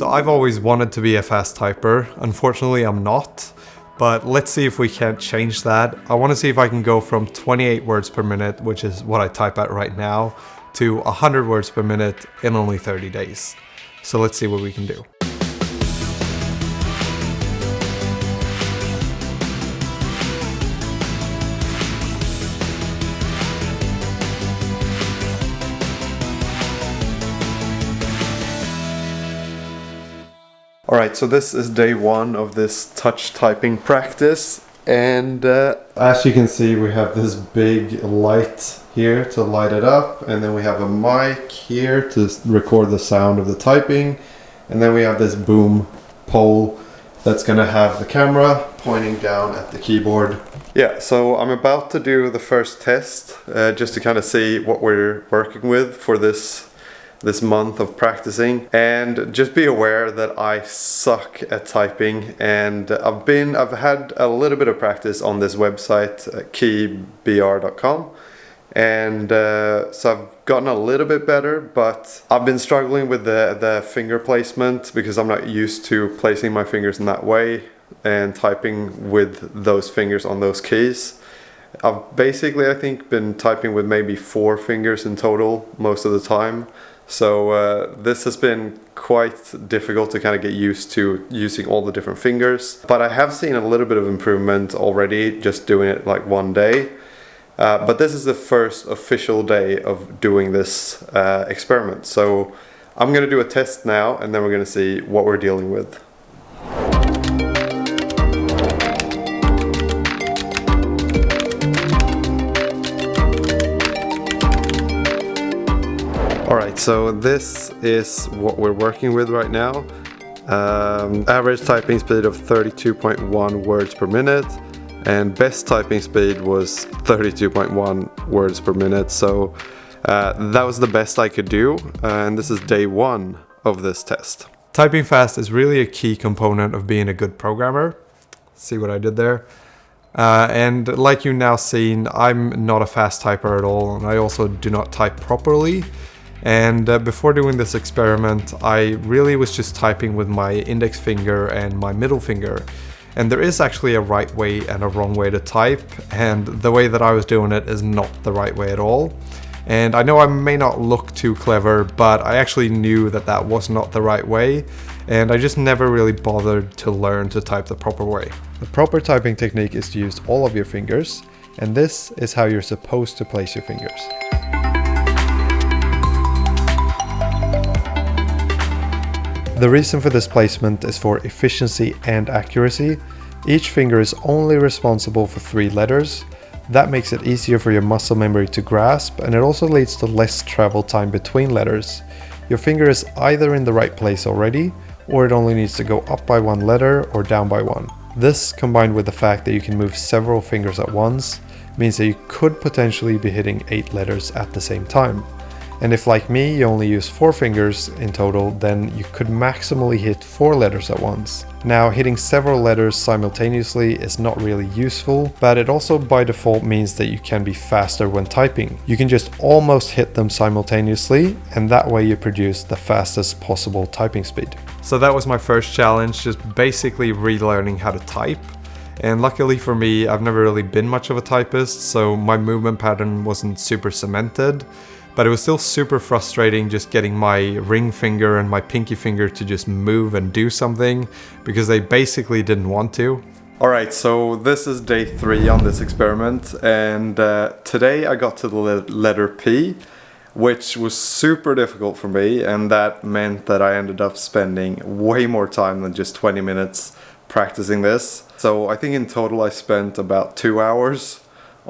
So I've always wanted to be a fast typer. Unfortunately, I'm not. But let's see if we can't change that. I want to see if I can go from 28 words per minute, which is what I type at right now, to 100 words per minute in only 30 days. So let's see what we can do. Alright, so this is day one of this touch typing practice and uh, as you can see we have this big light here to light it up and then we have a mic here to record the sound of the typing and then we have this boom pole that's gonna have the camera pointing down at the keyboard. Yeah, so I'm about to do the first test uh, just to kind of see what we're working with for this this month of practicing. And just be aware that I suck at typing and I've been I've had a little bit of practice on this website uh, keybr.com and uh, so I've gotten a little bit better but I've been struggling with the the finger placement because I'm not used to placing my fingers in that way and typing with those fingers on those keys. I've basically I think been typing with maybe four fingers in total most of the time so uh, this has been quite difficult to kind of get used to using all the different fingers. But I have seen a little bit of improvement already just doing it like one day. Uh, but this is the first official day of doing this uh, experiment. So I'm going to do a test now and then we're going to see what we're dealing with. So this is what we're working with right now. Um, average typing speed of 32.1 words per minute and best typing speed was 32.1 words per minute so uh, that was the best I could do and this is day one of this test. Typing fast is really a key component of being a good programmer. See what I did there? Uh, and like you now seen, I'm not a fast typer at all and I also do not type properly. And uh, before doing this experiment, I really was just typing with my index finger and my middle finger. And there is actually a right way and a wrong way to type, and the way that I was doing it is not the right way at all. And I know I may not look too clever, but I actually knew that that was not the right way, and I just never really bothered to learn to type the proper way. The proper typing technique is to use all of your fingers, and this is how you're supposed to place your fingers. The reason for this placement is for efficiency and accuracy. Each finger is only responsible for three letters. That makes it easier for your muscle memory to grasp and it also leads to less travel time between letters. Your finger is either in the right place already or it only needs to go up by one letter or down by one. This combined with the fact that you can move several fingers at once means that you could potentially be hitting 8 letters at the same time. And if like me you only use 4 fingers in total, then you could maximally hit 4 letters at once. Now hitting several letters simultaneously is not really useful, but it also by default means that you can be faster when typing. You can just almost hit them simultaneously and that way you produce the fastest possible typing speed. So that was my first challenge, just basically relearning how to type. And luckily for me, I've never really been much of a typist, so my movement pattern wasn't super cemented but it was still super frustrating just getting my ring finger and my pinky finger to just move and do something because they basically didn't want to. Alright, so this is day three on this experiment and uh, today I got to the letter P which was super difficult for me and that meant that I ended up spending way more time than just 20 minutes practicing this. So I think in total I spent about two hours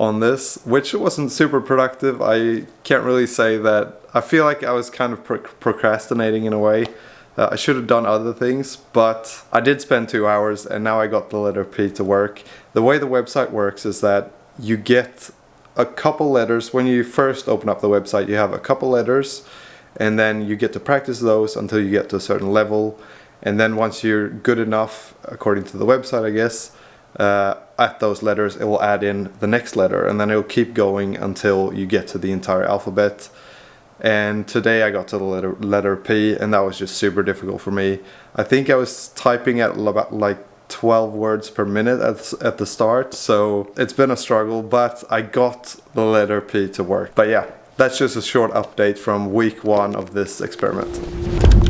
on this, which wasn't super productive. I can't really say that. I feel like I was kind of pro procrastinating in a way. Uh, I should have done other things, but I did spend two hours and now I got the letter P to work. The way the website works is that you get a couple letters. When you first open up the website, you have a couple letters and then you get to practice those until you get to a certain level. And then once you're good enough, according to the website, I guess, uh, at those letters it will add in the next letter and then it will keep going until you get to the entire alphabet and today I got to the letter, letter P and that was just super difficult for me. I think I was typing at about like 12 words per minute at, at the start so it's been a struggle but I got the letter P to work. But yeah, that's just a short update from week one of this experiment.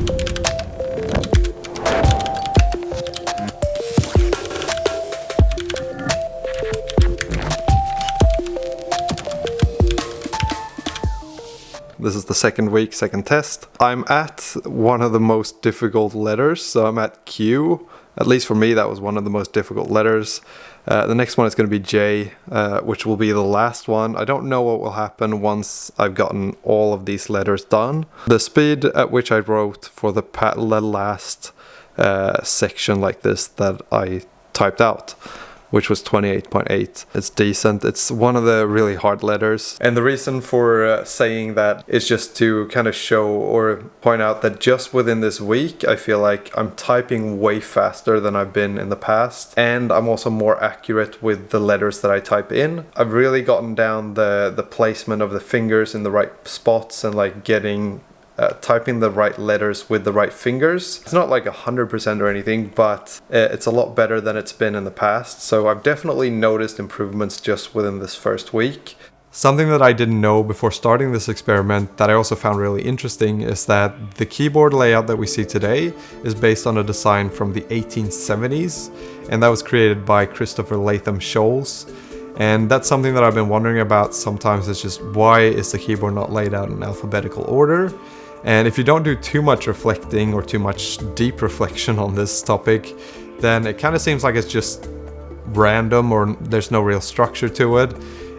The second week, second test. I'm at one of the most difficult letters, so I'm at Q. At least for me, that was one of the most difficult letters. Uh, the next one is going to be J, uh, which will be the last one. I don't know what will happen once I've gotten all of these letters done. The speed at which I wrote for the last uh, section like this that I typed out which was 28.8. It's decent. It's one of the really hard letters. And the reason for uh, saying that is just to kind of show or point out that just within this week, I feel like I'm typing way faster than I've been in the past. And I'm also more accurate with the letters that I type in. I've really gotten down the, the placement of the fingers in the right spots and like getting uh, typing the right letters with the right fingers. It's not like 100% or anything, but uh, it's a lot better than it's been in the past. So I've definitely noticed improvements just within this first week. Something that I didn't know before starting this experiment that I also found really interesting is that the keyboard layout that we see today is based on a design from the 1870s and that was created by Christopher Latham Scholes. And that's something that I've been wondering about sometimes is just why is the keyboard not laid out in alphabetical order? And if you don't do too much reflecting or too much deep reflection on this topic, then it kind of seems like it's just random or there's no real structure to it.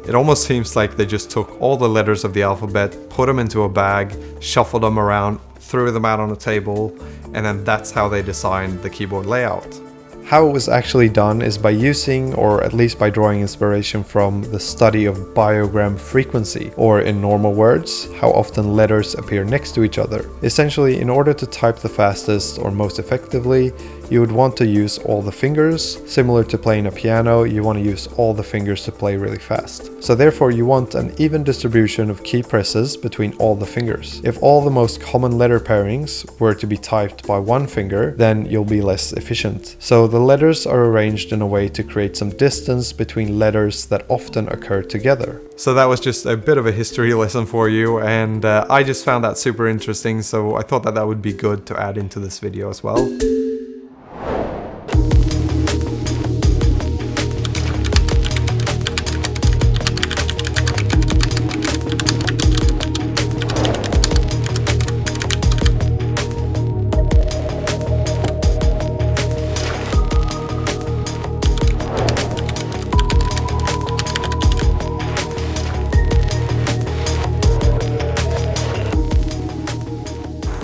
It almost seems like they just took all the letters of the alphabet, put them into a bag, shuffled them around, threw them out on a table, and then that's how they designed the keyboard layout. How it was actually done is by using, or at least by drawing inspiration from, the study of bigram frequency, or in normal words, how often letters appear next to each other. Essentially, in order to type the fastest or most effectively, you would want to use all the fingers. Similar to playing a piano, you want to use all the fingers to play really fast. So therefore you want an even distribution of key presses between all the fingers. If all the most common letter pairings were to be typed by one finger, then you'll be less efficient. So the letters are arranged in a way to create some distance between letters that often occur together. So that was just a bit of a history lesson for you and uh, I just found that super interesting so I thought that that would be good to add into this video as well.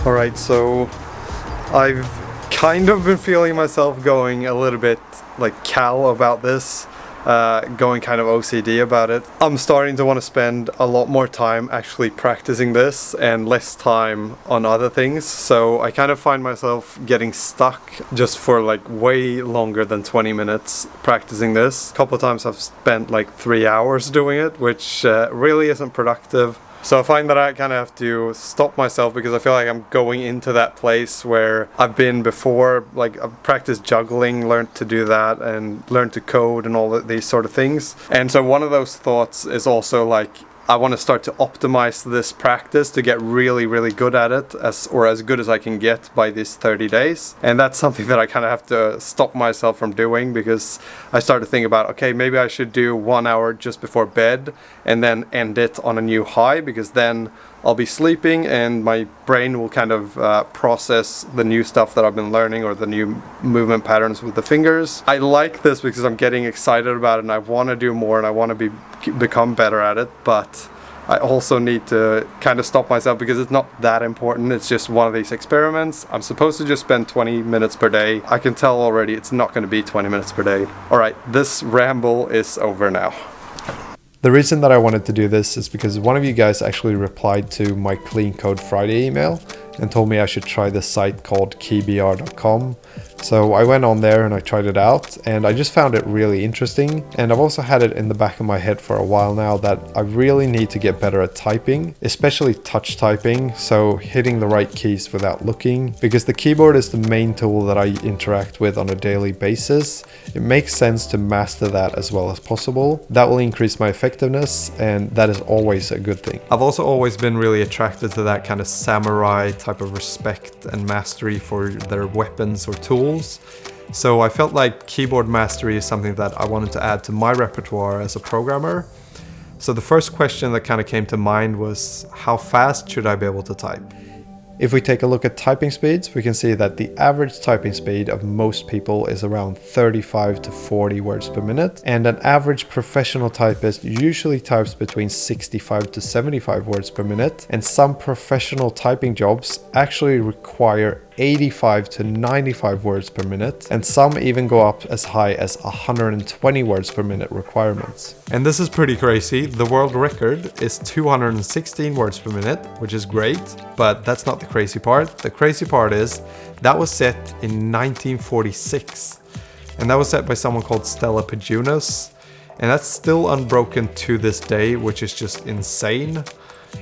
Alright, so I've kind of been feeling myself going a little bit like cal about this, uh, going kind of OCD about it. I'm starting to want to spend a lot more time actually practicing this and less time on other things. So I kind of find myself getting stuck just for like way longer than 20 minutes practicing this. A couple of times I've spent like three hours doing it, which uh, really isn't productive. So I find that I kind of have to stop myself because I feel like I'm going into that place where I've been before. Like I've practiced juggling, learned to do that, and learned to code and all these sort of things. And so one of those thoughts is also like I want to start to optimize this practice to get really, really good at it, as or as good as I can get by these 30 days. And that's something that I kind of have to stop myself from doing because I start to think about, okay, maybe I should do one hour just before bed and then end it on a new high because then I'll be sleeping and my brain will kind of uh, process the new stuff that I've been learning or the new movement patterns with the fingers. I like this because I'm getting excited about it and I want to do more and I want to be become better at it but I also need to kind of stop myself because it's not that important. It's just one of these experiments. I'm supposed to just spend 20 minutes per day. I can tell already it's not going to be 20 minutes per day. All right, this ramble is over now. The reason that I wanted to do this is because one of you guys actually replied to my Clean Code Friday email and told me I should try this site called keybr.com So I went on there and I tried it out and I just found it really interesting. And I've also had it in the back of my head for a while now that I really need to get better at typing, especially touch typing. So hitting the right keys without looking because the keyboard is the main tool that I interact with on a daily basis. It makes sense to master that as well as possible. That will increase my effectiveness and that is always a good thing. I've also always been really attracted to that kind of samurai type of respect and mastery for their weapons or tools. So I felt like keyboard mastery is something that I wanted to add to my repertoire as a programmer. So the first question that kind of came to mind was how fast should I be able to type? If we take a look at typing speeds, we can see that the average typing speed of most people is around 35 to 40 words per minute, and an average professional typist usually types between 65 to 75 words per minute, and some professional typing jobs actually require 85 to 95 words per minute, and some even go up as high as 120 words per minute requirements. And this is pretty crazy. The world record is 216 words per minute, which is great, but that's not the crazy part. The crazy part is that was set in 1946, and that was set by someone called Stella Pajunas, and that's still unbroken to this day, which is just insane.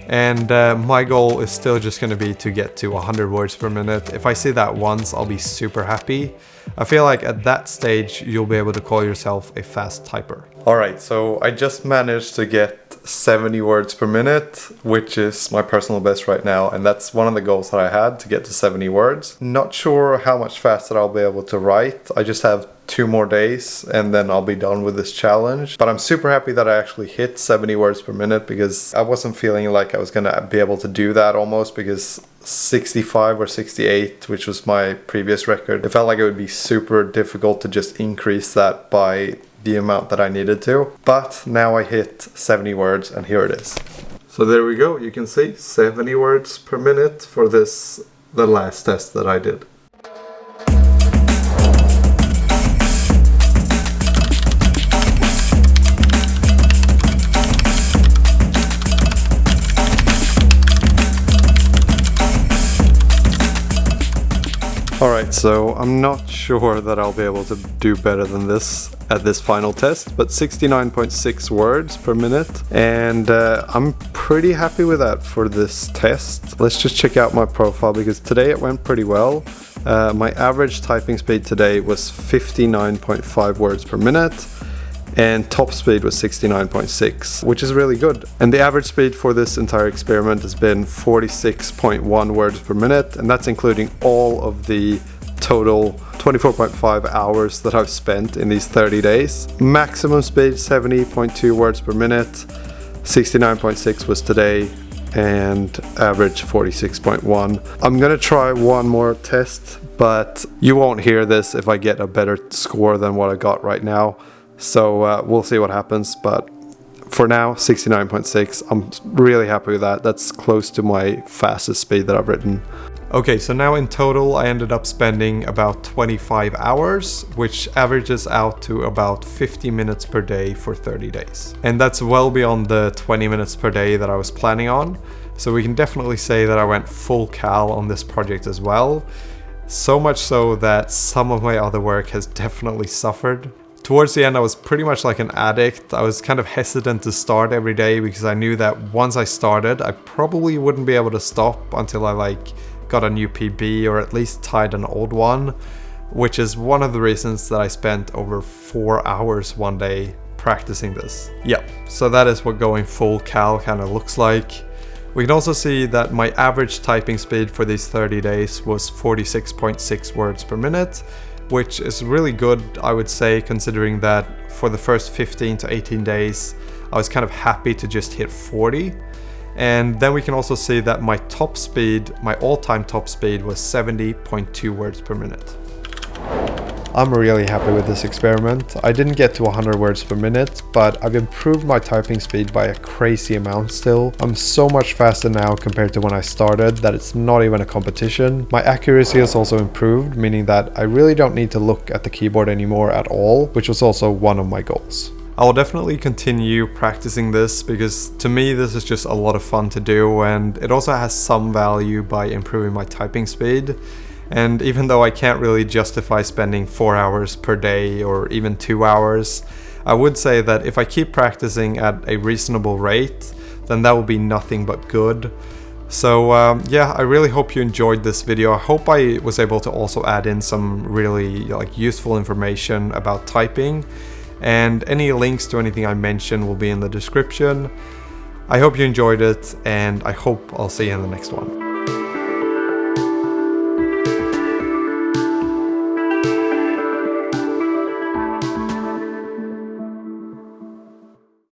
And uh, my goal is still just going to be to get to 100 words per minute. If I see that once, I'll be super happy. I feel like at that stage, you'll be able to call yourself a fast typer. Alright, so I just managed to get 70 words per minute, which is my personal best right now. And that's one of the goals that I had to get to 70 words. Not sure how much faster I'll be able to write. I just have two more days and then I'll be done with this challenge. But I'm super happy that I actually hit 70 words per minute because I wasn't feeling like I was gonna be able to do that almost because 65 or 68, which was my previous record, it felt like it would be super difficult to just increase that by the amount that I needed to. But now I hit 70 words and here it is. So there we go, you can see 70 words per minute for this, the last test that I did. Alright, so I'm not sure that I'll be able to do better than this at this final test, but 69.6 words per minute, and uh, I'm pretty happy with that for this test. Let's just check out my profile because today it went pretty well. Uh, my average typing speed today was 59.5 words per minute, and top speed was 69.6 which is really good. And the average speed for this entire experiment has been 46.1 words per minute and that's including all of the total 24.5 hours that I've spent in these 30 days. Maximum speed 70.2 words per minute. 69.6 was today and average 46.1 I'm gonna try one more test but you won't hear this if I get a better score than what I got right now so uh, we'll see what happens, but for now 69.6 I'm really happy with that. That's close to my fastest speed that I've written okay so now in total I ended up spending about 25 hours which averages out to about 50 minutes per day for 30 days. And that's well beyond the 20 minutes per day that I was planning on. So we can definitely say that I went full cal on this project as well. So much so that some of my other work has definitely suffered Towards the end, I was pretty much like an addict. I was kind of hesitant to start every day because I knew that once I started, I probably wouldn't be able to stop until I like got a new PB or at least tied an old one, which is one of the reasons that I spent over four hours one day practicing this. Yep, so that is what going full cal kind of looks like. We can also see that my average typing speed for these 30 days was 46.6 words per minute, which is really good, I would say, considering that for the first 15 to 18 days, I was kind of happy to just hit 40. And then we can also see that my top speed, my all-time top speed was 70.2 words per minute. I'm really happy with this experiment. I didn't get to 100 words per minute, but I've improved my typing speed by a crazy amount still. I'm so much faster now compared to when I started that it's not even a competition. My accuracy has also improved, meaning that I really don't need to look at the keyboard anymore at all, which was also one of my goals. I will definitely continue practicing this because to me this is just a lot of fun to do and it also has some value by improving my typing speed And even though I can't really justify spending four hours per day or even two hours, I would say that if I keep practicing at a reasonable rate, then that will be nothing but good. So um, yeah, I really hope you enjoyed this video. I hope I was able to also add in some really like useful information about typing and any links to anything I mentioned will be in the description. I hope you enjoyed it and I hope I'll see you in the next one.